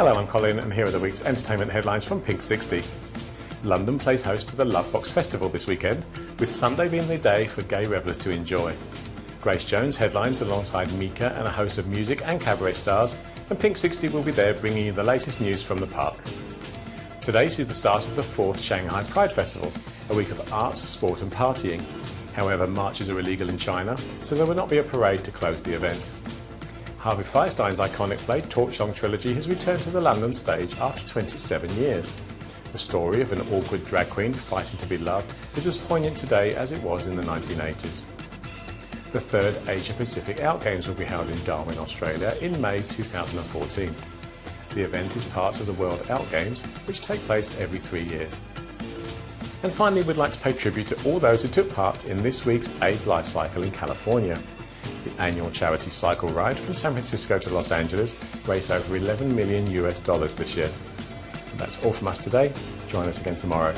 Hello, I'm Colin, and here are the week's entertainment headlines from Pink 60. London plays host to the Lovebox Festival this weekend, with Sunday being the day for gay revellers to enjoy. Grace Jones headlines alongside Mika and a host of music and cabaret stars, and Pink 60 will be there bringing you the latest news from the park. Today sees the start of the fourth Shanghai Pride Festival, a week of arts, sport and partying. However, marches are illegal in China, so there will not be a parade to close the event. Harvey Fierstein's iconic play Torch Song Trilogy has returned to the London stage after 27 years. The story of an awkward drag queen fighting to be loved is as poignant today as it was in the 1980s. The third Asia Pacific Out Games will be held in Darwin, Australia in May 2014. The event is part of the World Out Games, which take place every three years. And finally, we'd like to pay tribute to all those who took part in this week's AIDS Life Cycle in California. Annual charity cycle ride from San Francisco to Los Angeles raised over 11 million US dollars this year. That's all from us today. Join us again tomorrow.